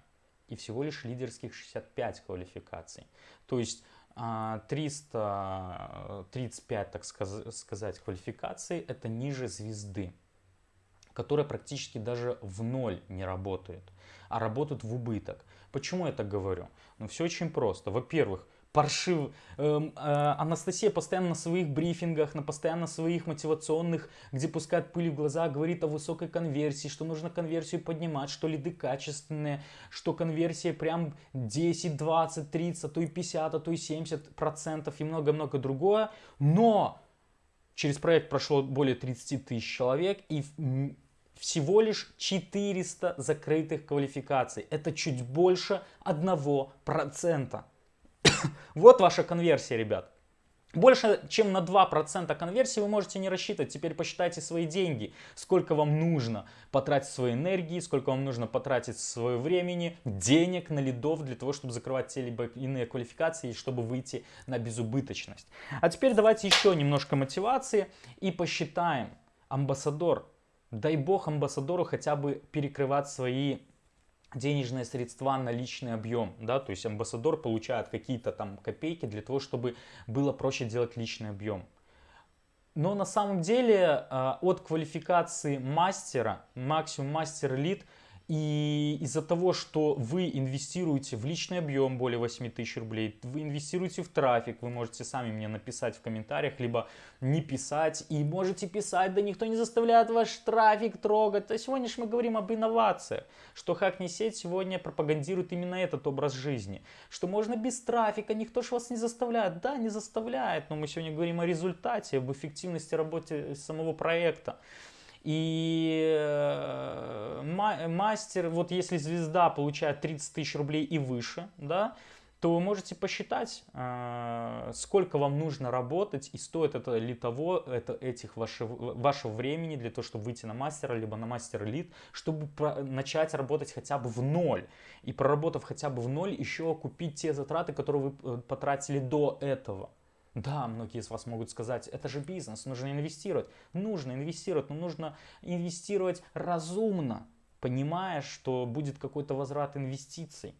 И всего лишь лидерских 65 квалификаций. То есть 335, так сказать, квалификаций – это ниже звезды, которая практически даже в ноль не работает, а работают в убыток. Почему я так говорю? Ну, все очень просто. Во-первых, паршив. Эм, э, Анастасия постоянно на своих брифингах, на постоянно своих мотивационных, где пускает пыль в глаза, говорит о высокой конверсии, что нужно конверсию поднимать, что лиды качественные, что конверсия прям 10, 20, 30, а то и 50, а то и 70 процентов и много-много другое. Но через проект прошло более 30 тысяч человек и всего лишь 400 закрытых квалификаций. Это чуть больше 1%. [coughs] вот ваша конверсия, ребят. Больше, чем на 2% конверсии вы можете не рассчитывать. Теперь посчитайте свои деньги. Сколько вам нужно потратить своей энергии, сколько вам нужно потратить свое времени, денег на лидов для того, чтобы закрывать те либо иные квалификации, чтобы выйти на безубыточность. А теперь давайте еще немножко мотивации и посчитаем. Амбассадор. Дай бог амбассадору хотя бы перекрывать свои денежные средства на личный объем, да, то есть амбассадор получает какие-то там копейки для того, чтобы было проще делать личный объем. Но на самом деле а, от квалификации мастера, максимум мастер элит, и из-за того, что вы инвестируете в личный объем более 8 тысяч рублей, вы инвестируете в трафик, вы можете сами мне написать в комментариях, либо не писать, и можете писать, да никто не заставляет ваш трафик трогать. А сегодня же мы говорим об инновациях, что Хакни сеть сегодня пропагандирует именно этот образ жизни, что можно без трафика, никто же вас не заставляет. Да, не заставляет, но мы сегодня говорим о результате, об эффективности работы самого проекта. И э, мастер, вот если звезда получает 30 тысяч рублей и выше, да, то вы можете посчитать, э, сколько вам нужно работать и стоит это ли того, это этих вашего, вашего времени для того, чтобы выйти на мастера, либо на мастер элит, чтобы начать работать хотя бы в ноль. И проработав хотя бы в ноль, еще окупить те затраты, которые вы э, потратили до этого. Да, многие из вас могут сказать, это же бизнес, нужно инвестировать. Нужно инвестировать, но нужно инвестировать разумно, понимая, что будет какой-то возврат инвестиций.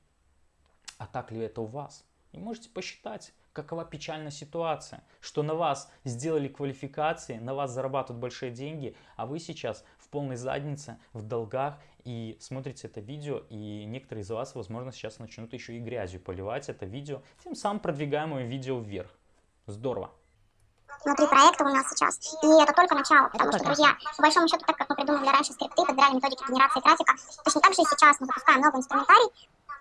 А так ли это у вас? И можете посчитать, какова печальная ситуация, что на вас сделали квалификации, на вас зарабатывают большие деньги, а вы сейчас в полной заднице, в долгах и смотрите это видео, и некоторые из вас, возможно, сейчас начнут еще и грязью поливать это видео, тем самым продвигая мое видео вверх. Здорово. Внутри проекта у нас сейчас. И это только начало, потому что, друзья, по большому счету, так как мы придумали раньше скрипты, подбирали методики генерации трафика, точно так же и сейчас мы запускаем новый инструментарий,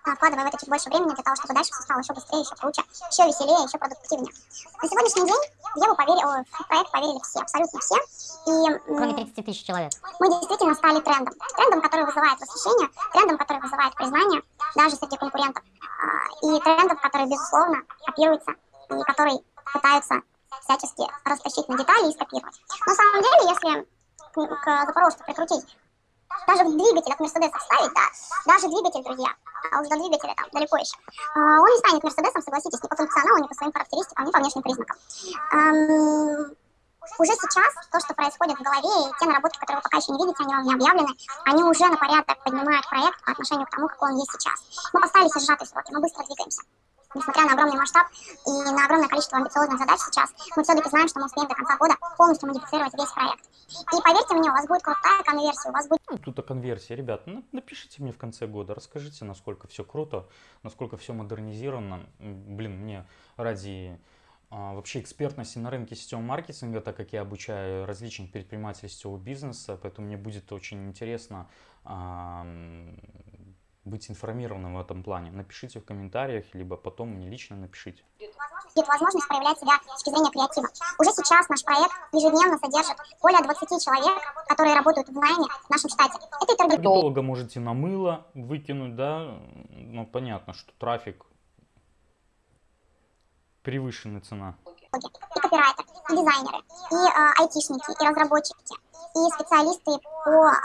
вкладывая в это чуть больше времени для того, чтобы дальше все стало еще быстрее, еще круче, еще веселее, еще продуктивнее. На сегодняшний день в Еву поверили, в проект поверили все, абсолютно все. И, Кроме 30 тысяч человек. Мы действительно стали трендом. Трендом, который вызывает восхищение, трендом, который вызывает признание даже среди конкурентов. А, и трендом, который, безусловно, копируется и который пытаются всячески растащить на детали и скопировать. На самом деле, если к Запорожцу прикрутить даже двигатель от Мерседеса вставить, да, даже двигатель, друзья, а уж до двигателя там далеко еще, а, он не станет Мерседесом, согласитесь, ни по функционалу, ни по своим характеристикам, ни по внешним признакам. Эм, уже сейчас то, что происходит в голове, и те наработки, которые вы пока еще не видите, они вам не объявлены, они уже на порядок поднимают проект по отношению к тому, какой он есть сейчас. Мы поставили себе сжатые сроки, мы быстро двигаемся. Несмотря на огромный масштаб и на огромное количество амбициозных задач сейчас, мы все-таки знаем, что мы успеем до конца года полностью модифицировать весь проект. И поверьте мне, у вас будет крутая конверсия, у вас будет... Ну, тут о конверсии. Ребят, напишите мне в конце года, расскажите, насколько все круто, насколько все модернизировано. Блин, мне ради а, вообще экспертности на рынке сетевого маркетинга, так как я обучаю различных предпринимателей сетевого бизнеса, поэтому мне будет очень интересно быть информированным в этом плане. Напишите в комментариях, либо потом мне лично напишите. Будет возможность проявлять себя с точки зрения креатива. Уже сейчас наш проект ежедневно содержит более 20 человек, которые работают в найме в нашем штате. Это и таргетолога можете на мыло выкинуть, да, ну понятно, что трафик превышенная цена. И копирайтеры, и дизайнеры, и э, айтишники, и разработчики, и специалисты по э,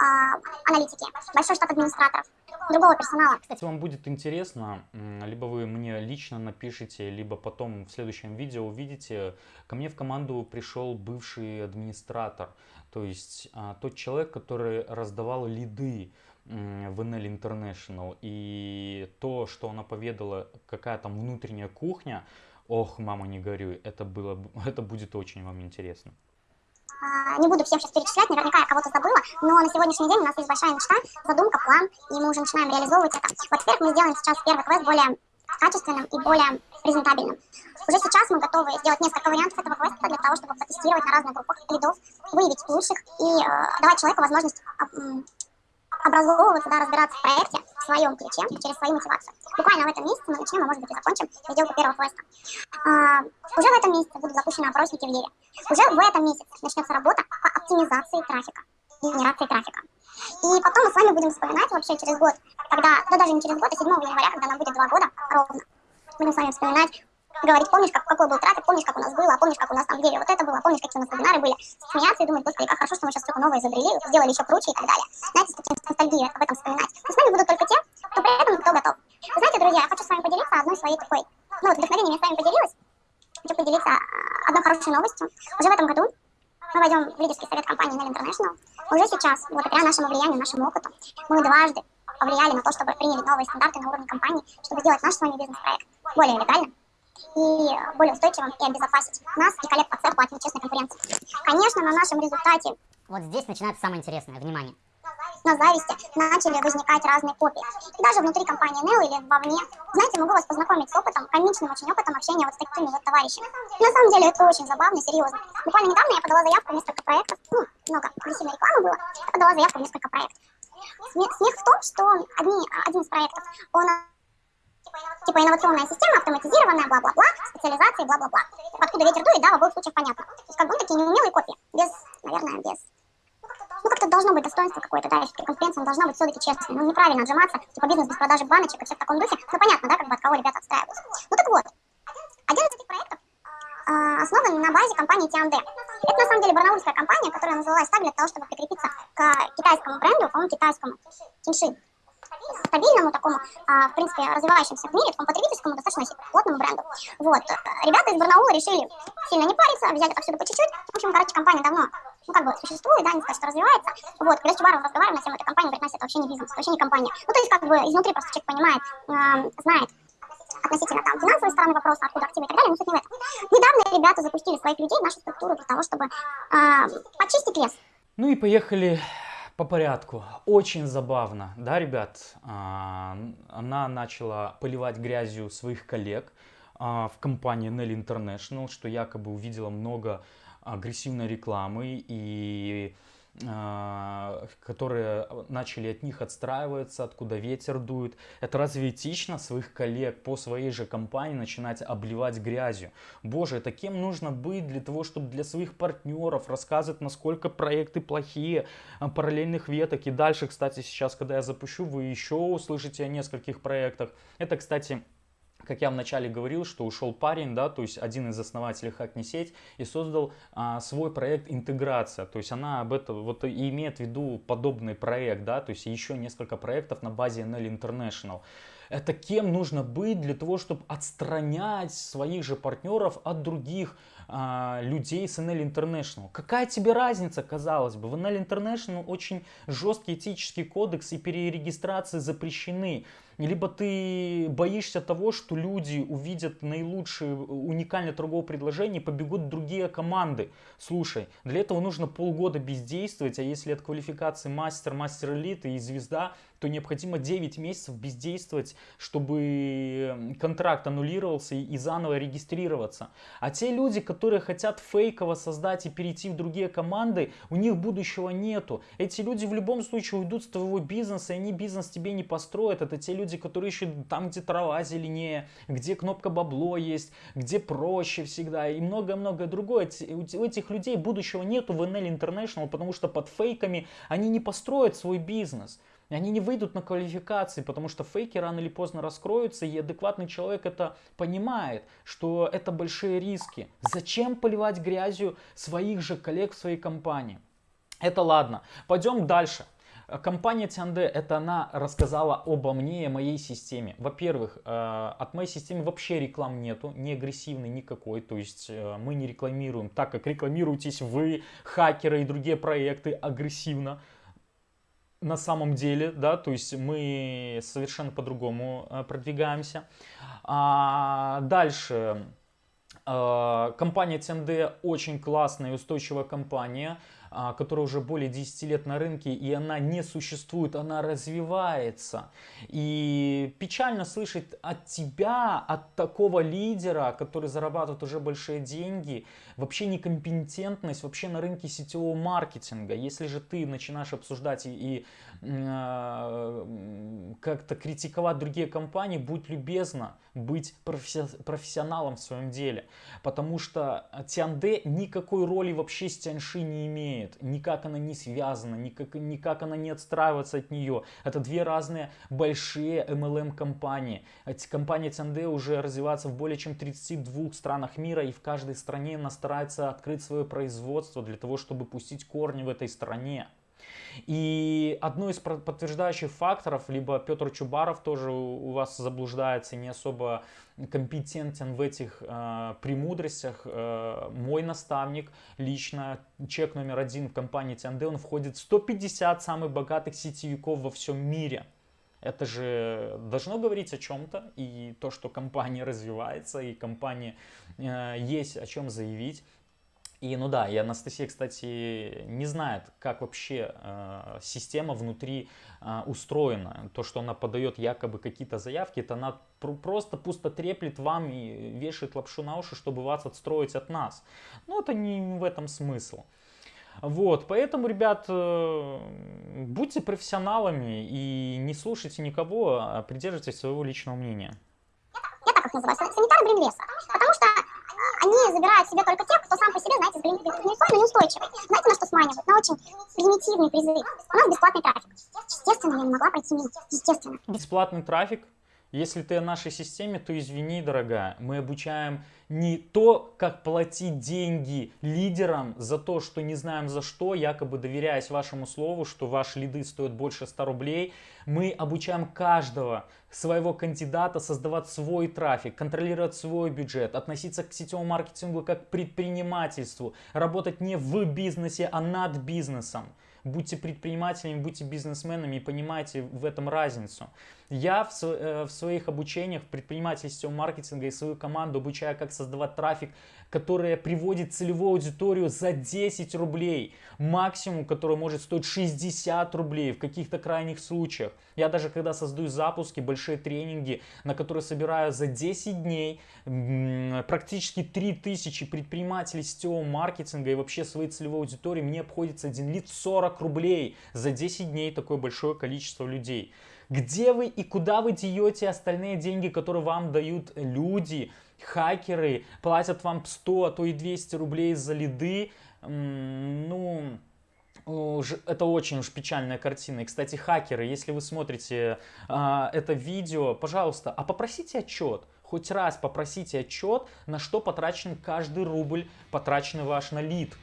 аналитике, большой штат администраторов, другого персонала. Кстати, вам будет интересно, либо вы мне лично напишите, либо потом в следующем видео увидите, ко мне в команду пришел бывший администратор, то есть а, тот человек, который раздавал лиды в NL International, и то, что она поведала, какая там внутренняя кухня, ох, мама, не горюй, это, было, [laughs] это будет очень вам интересно. А, не буду всем сейчас перечислять, наверняка я кого-то забыла, но на сегодняшний день у нас есть большая мечта, задумка, план, и мы уже начинаем реализовывать это. Во-первых, мы сделаем сейчас первый квест более качественным и более презентабельным. Уже сейчас мы готовы сделать несколько вариантов этого квеста для того, чтобы потестировать на разных группах лидов, выявить лучших и э, давать человеку возможность э, образовываться, да, разбираться в проекте своем ключе, через свою мотивацию. Буквально в этом месяце мы начнем, а может быть и закончим сделку первого квеста. А, уже в этом месяце будут запущены опросники в Еве. Уже в этом месяце начнется работа по оптимизации трафика, генерации трафика. И потом мы с вами будем вспоминать вообще через год, когда, да даже не через год, а 7 января, когда нам будет два года ровно, будем с вами вспоминать, говорить, помнишь, как, какой был трафик, помнишь, как у нас было, помнишь, как у нас там где вот это было, помнишь, какие у нас вебинары были, смеяться и думать, господи, как хорошо, что мы сейчас что-то новое изобрели, сделали еще круче и так далее. Знаете, с таким ностальгией об этом вспоминать. Но с нами будут только те, кто при этом кто готов. Знаете, друзья, я хочу с вами поделиться одной своей такой, ну вот вдохновением я с вами поделилась, хочу поделиться одной хорошей новостью. Уже в этом году мы войдем в лидерский совет компании Nell International. Уже сейчас, благодаря нашему влиянию, нашему опыту, мы дважды повлияли на то, чтобы приняли новые стандарты на уровне компании, чтобы сделать наш с вами бизнес-проект более легальным, и более устойчивым и обезопасить нас и коллег по цеху от нечестной конкуренции. Конечно, на нашем результате... Вот здесь начинается самое интересное, внимание. На зависти начали возникать разные копии. И даже внутри компании NEO или вовне. Знаете, могу вас познакомить с опытом, комичным очень опытом общения вот с такими вот товарищами. На самом деле это очень забавно, серьезно. Буквально недавно я подала заявку в несколько проектов. Ну, много агрессивной рекламы было. Я подала заявку в несколько проектов. Смех в том, что одни, один из проектов, он типа инновационная система, автоматизированная, бла-бла-бла, специализации, бла-бла-бла. Откуда ветер дует, да, в обоих случаях понятно. То есть как бы такие неумелые копии, без, наверное, без... Ну, как-то должно быть достоинство какое-то, да, и все-таки конкуренция должна быть все-таки честной. Ну, неправильно отжиматься, типа бизнес без продажи баночек и все в таком духе. Ну, понятно, да, как бы от кого ребята отстраиваются. Ну, так вот, один из этих проектов э, основан на базе компании T&D. Это, на самом деле, барнаульская компания, которая называлась так для того, чтобы прикрепиться к китайскому бренду, по-моему, китайскому, Тинши стабильному такому, а, в принципе, развивающемуся в мире, такому потребительскому, достаточно плотному бренду. Вот. Ребята из Барнаула решили сильно не париться, взять отсюда по чуть-чуть. В общем, короче, компания давно, ну, как бы существует, да, не сказать, что развивается. Вот, когда с Чубаровым разговариваем на тему этой компании, говорит, Настя, это вообще не бизнес, это вообще не компания. Ну, то есть, как бы, изнутри просто человек понимает, знает, относительно там финансовой стороны вопроса, откуда активы и так далее, но суть не в этом. Недавно ребята запустили своих людей в нашу структуру для того, чтобы э, почистить лес. Ну и поехали по порядку. Очень забавно, да, ребят? А, она начала поливать грязью своих коллег а, в компании Nelly International, что якобы увидела много агрессивной рекламы и которые начали от них отстраиваться, откуда ветер дует. Это разве этично своих коллег по своей же компании начинать обливать грязью? Боже, это кем нужно быть для того, чтобы для своих партнеров рассказывать, насколько проекты плохие, а, параллельных веток. И дальше, кстати, сейчас, когда я запущу, вы еще услышите о нескольких проектах. Это, кстати, как я вначале говорил, что ушел парень, да, то есть один из основателей Hackney сеть и создал а, свой проект интеграция, то есть она об этом вот и имеет в виду подобный проект, да, то есть еще несколько проектов на базе NL International. Это кем нужно быть для того, чтобы отстранять своих же партнеров от других а, людей с NL International. Какая тебе разница, казалось бы? В NL International очень жесткий этический кодекс и перерегистрации запрещены либо ты боишься того, что люди увидят наилучшее уникальное торговое предложение и побегут другие команды. Слушай, для этого нужно полгода бездействовать, а если от квалификации мастер, мастер элиты и звезда, то необходимо 9 месяцев бездействовать, чтобы контракт аннулировался и заново регистрироваться. А те люди, которые хотят фейково создать и перейти в другие команды, у них будущего нету. Эти люди в любом случае уйдут с твоего бизнеса, и они бизнес тебе не построят. Это те люди, которые ищут там, где трава зеленее, где кнопка бабло есть, где проще всегда и многое-многое другое. У этих людей будущего нету в NL International, потому что под фейками они не построят свой бизнес. Они не выйдут на квалификации, потому что фейки рано или поздно раскроются, и адекватный человек это понимает, что это большие риски. Зачем поливать грязью своих же коллег в своей компании? Это ладно. Пойдем дальше. Компания Тянде, это она рассказала обо мне и моей системе. Во-первых, э, от моей системы вообще реклам нету, не агрессивной никакой. То есть э, мы не рекламируем так, как рекламируетесь вы, хакеры и другие проекты агрессивно на самом деле, да, то есть мы совершенно по-другому э, продвигаемся. А дальше, компания TND очень классная и устойчивая компания. А, которая уже более 10 лет на рынке, и она не существует, она развивается. И печально слышать от тебя, от такого лидера, который зарабатывает уже большие деньги, вообще некомпетентность вообще на рынке сетевого маркетинга. Если же ты начинаешь обсуждать и, и э, как-то критиковать другие компании, будь любезна быть профессионалом в своем деле. Потому что Тианде никакой роли вообще с Тяньши не имеет. Никак она не связана, никак, никак она не отстраивается от нее. Это две разные большие MLM компании. Эти компании Тианде уже развиваются в более чем 32 странах мира и в каждой стране она старается открыть свое производство для того, чтобы пустить корни в этой стране. И одно из подтверждающих факторов, либо Петр Чубаров тоже у вас заблуждается, не особо компетентен в этих э, премудростях. Э, мой наставник лично, чек номер один в компании TND, он входит в 150 самых богатых сетевиков во всем мире. Это же должно говорить о чем-то, и то, что компания [laughs] развивается, и компания э, есть о чем заявить. И ну да, и Анастасия, кстати, не знает, как вообще э, система внутри э, устроена. То, что она подает якобы какие-то заявки, это она пр просто пусто треплет вам и вешает лапшу на уши, чтобы вас отстроить от нас. Но это не в этом смысл. Вот, поэтому, ребят, э, будьте профессионалами и не слушайте никого, а придерживайтесь своего личного мнения. Я так их называю, санитары бренлеса. Потому что они забирают себе только тех, кто сам по себе, знаете, гнильцой, но неустойчивый. Знаете, на что сманивают? На очень примитивный призыв. У нас бесплатный трафик. Естественно, я не могла пройти мимо. Естественно. Бесплатный трафик? Если ты о нашей системе, то извини, дорогая, мы обучаем не то, как платить деньги лидерам за то, что не знаем за что, якобы доверяясь вашему слову, что ваши лиды стоят больше 100 рублей. Мы обучаем каждого своего кандидата создавать свой трафик, контролировать свой бюджет, относиться к сетевому маркетингу как к предпринимательству, работать не в бизнесе, а над бизнесом. Будьте предпринимателями, будьте бизнесменами и понимайте в этом разницу. Я в, э, в своих обучениях в предпринимательстве маркетинга и свою команду обучаю, как создавать трафик, который приводит целевую аудиторию за 10 рублей. Максимум, который может стоить 60 рублей в каких-то крайних случаях. Я даже когда создаю запуски, большие тренинги, на которые собираю за 10 дней практически 3000 предпринимателей сетевого маркетинга и вообще своей целевой аудитории, мне обходится один лид 40 рублей за 10 дней такое большое количество людей. Где вы и куда вы деете остальные деньги, которые вам дают люди, хакеры, платят вам 100, а то и 200 рублей за лиды? Ну, это очень уж печальная картина. И, кстати, хакеры, если вы смотрите а, это видео, пожалуйста, а попросите отчет хоть раз попросите отчет, на что потрачен каждый рубль, потраченный ваш на лид.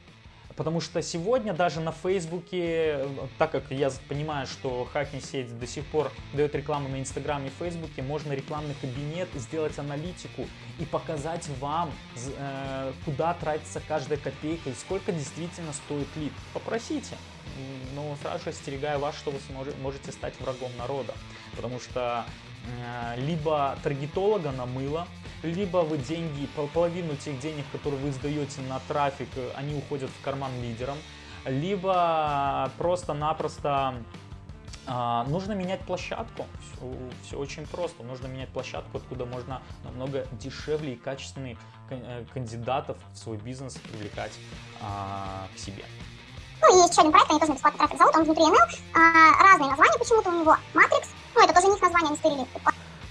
Потому что сегодня даже на Фейсбуке, так как я понимаю, что хакинг сеть до сих пор дает рекламу на Инстаграме и Фейсбуке, можно рекламный кабинет сделать аналитику и показать вам, э, куда тратится каждая копейка и сколько действительно стоит лид. Попросите. Но сразу же остерегаю вас, что вы можете стать врагом народа. Потому что э, либо таргетолога намыло, либо вы деньги, половину тех денег, которые вы сдаете на трафик, они уходят в карман лидерам, либо просто-напросто а, нужно менять площадку. Все, все очень просто. Нужно менять площадку, откуда можно намного дешевле и качественных э, кандидатов в свой бизнес привлекать а, к себе. Ну есть еще один проект, они тоже на бесплатный трафик зовут, он внутри ML. А, разные названия почему-то у него. Matrix, ну это тоже не их название, они стырили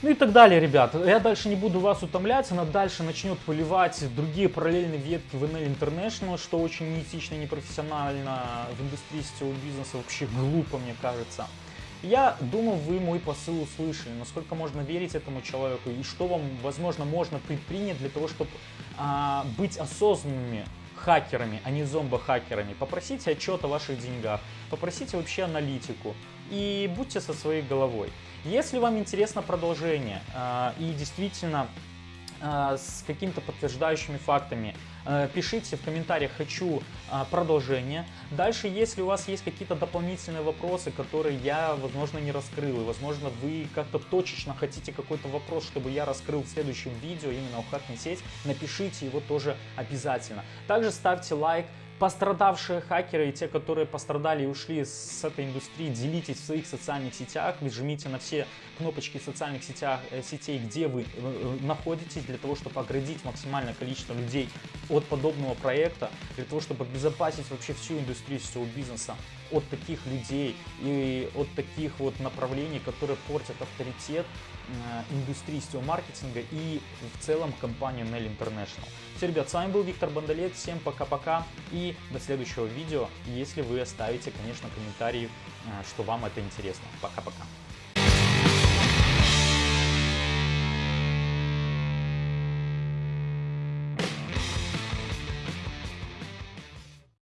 ну и так далее, ребят. Я дальше не буду вас утомлять, она дальше начнет поливать другие параллельные ветки в NL International, что очень неэтично и непрофессионально в индустрии сетевого бизнеса, вообще глупо, мне кажется. Я думаю, вы мой посыл услышали, насколько можно верить этому человеку и что вам, возможно, можно предпринять для того, чтобы а, быть осознанными хакерами, а не зомбо-хакерами. Попросите отчет о ваших деньгах, попросите вообще аналитику и будьте со своей головой. Если вам интересно продолжение э, и действительно с какими-то подтверждающими фактами, э, пишите в комментариях «хочу продолжение». Дальше, если у вас есть какие-то дополнительные вопросы, которые я, возможно, не раскрыл, и, возможно, вы как-то точечно хотите какой-то вопрос, чтобы я раскрыл в следующем видео, именно у Hackney сеть, напишите его тоже обязательно. Также ставьте лайк, пострадавшие хакеры и те, которые пострадали и ушли с этой индустрии, делитесь в своих социальных сетях, жмите на все кнопочки социальных сетях, э, сетей, где вы э, э, находитесь, для того, чтобы оградить максимальное количество людей от подобного проекта, для того, чтобы обезопасить вообще всю индустрию всего бизнеса от таких людей и от таких вот направлений, которые портят авторитет индустрии сетевого маркетинга и в целом компании Nell International. Все, ребят, с вами был Виктор Бондолет, всем пока-пока и до следующего видео, если вы оставите, конечно, комментарии, что вам это интересно. Пока-пока.